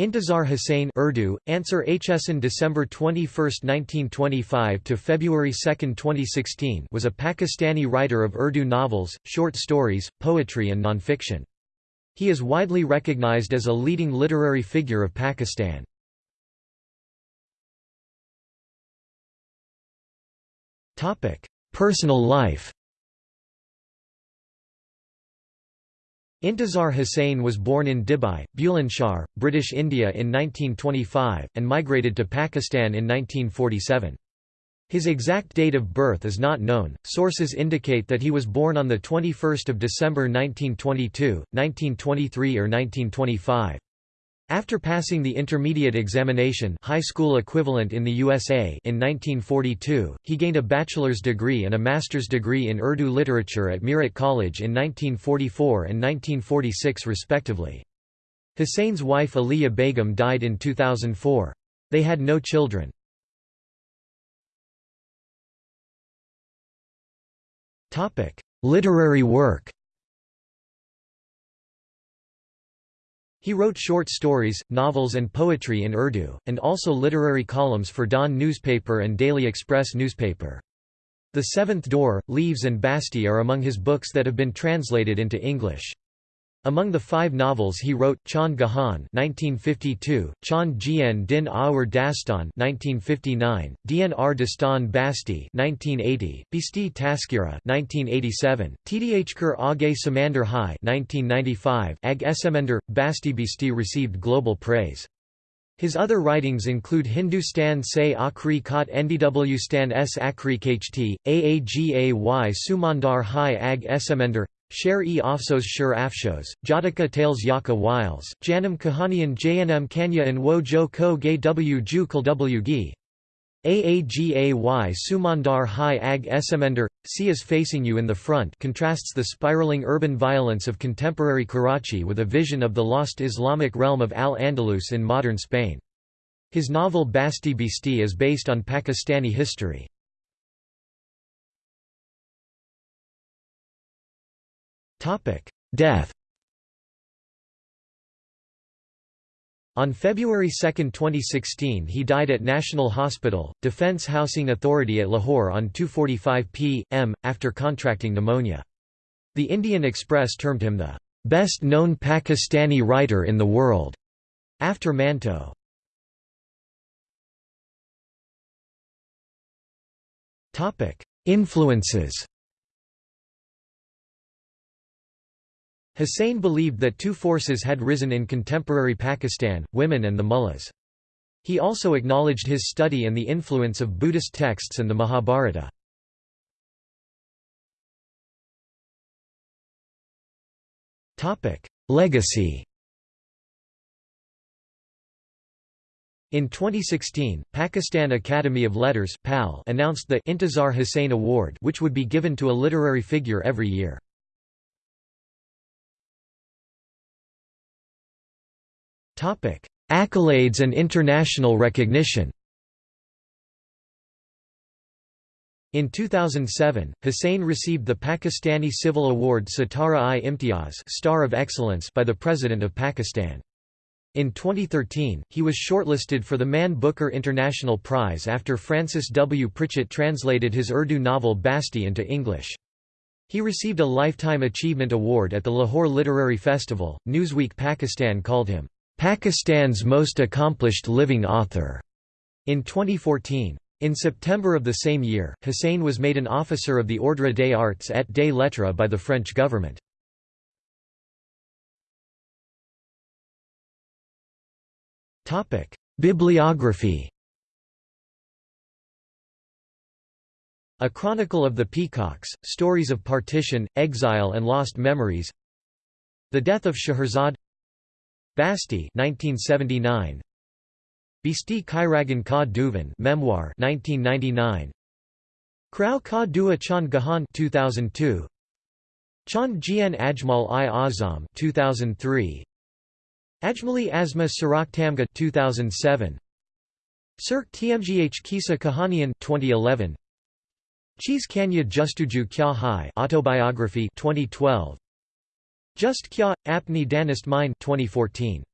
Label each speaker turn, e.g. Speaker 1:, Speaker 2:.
Speaker 1: Intizar Hussain Urdu, Answer Hsn December 21, 1925 to February 2, 2016 was a Pakistani writer of Urdu novels, short stories, poetry and nonfiction. He is widely recognized as a leading literary figure of Pakistan. Personal life Intizar Hussain was born in Dibai, Bulandshahr, British India in 1925, and migrated to Pakistan in 1947. His exact date of birth is not known. Sources indicate that he was born on the 21st of December 1922, 1923 or 1925. After passing the intermediate examination high school equivalent in the USA in 1942, he gained a bachelor's degree and a master's degree in Urdu literature at Meerut College in 1944 and 1946 respectively. Hussain's wife Aliya Begum died in 2004. They had no children. Literary work He wrote short stories, novels and poetry in Urdu, and also literary columns for Dawn newspaper and Daily Express newspaper. The Seventh Door, Leaves and Basti are among his books that have been translated into English. Among the five novels he wrote, Chand Gahan (1952), Chand Gien Din Aur Dastan (1959), Dnr Dastan Basti (1980), Bisti Taskira (1987), Tdhkar Age Samandar Hai (1995), Ag Esemender Basti Bisti received global praise. His other writings include Hindustan se Akri Khat Ndw Stan s Akhri Kht, Aagay Sumandar Hai Ag Esemender Sher-e Afsos Shur Afshos, Jataka Tales Yaka Wiles, Janam Kahanian Jnm Kanya and Wo Jo Ko Gay W Ju Kul W Gi. Aagay Sumandar Hai Ag Esemender, See is Facing You in the Front contrasts the spiraling urban violence of contemporary Karachi with a vision of the lost Islamic realm of Al-Andalus in modern Spain. His novel Basti Bisti is based on Pakistani history. Death On February 2, 2016 he died at National Hospital, Defence Housing Authority at Lahore on 2.45 p.m., after contracting pneumonia. The Indian Express termed him the "...best-known Pakistani writer in the world", after Manto. Influences Hussain believed that two forces had risen in contemporary Pakistan, women and the mullahs. He also acknowledged his study and the influence of Buddhist texts and the Mahabharata. Legacy In 2016, Pakistan Academy of Letters announced the Intizar Hussain Award which would be given to a literary figure every year. Accolades and international recognition In 2007, Hussain received the Pakistani Civil Award Sitara-i-Imtiaz Star of Excellence by the President of Pakistan. In 2013, he was shortlisted for the Man Booker International Prize after Frances W. Pritchett translated his Urdu novel Basti into English. He received a Lifetime Achievement Award at the Lahore Literary Festival. Newsweek Pakistan called him Pakistan's most accomplished living author, in 2014. In September of the same year, Hussain was made an officer of the Ordre des Arts et des Lettres by the French government. Bibliography A Chronicle of the Peacocks, Stories of Partition, Exile and Lost Memories The Death of Scheherazade Basti 1979 Bisti Kairagan Ka Duvan Memoir 1999 Krau Ka Dua Chand Gahan 2002 Chand Jian Ajmal i Azam 2003 Ajmali Asma Sarak Tamga 2007 Sirk Tmgh Kisa Kahanian 2011 Cheese Kanya Justuju Kya Hai Autobiography 2012 just Kya, Apni Danist Mine 2014.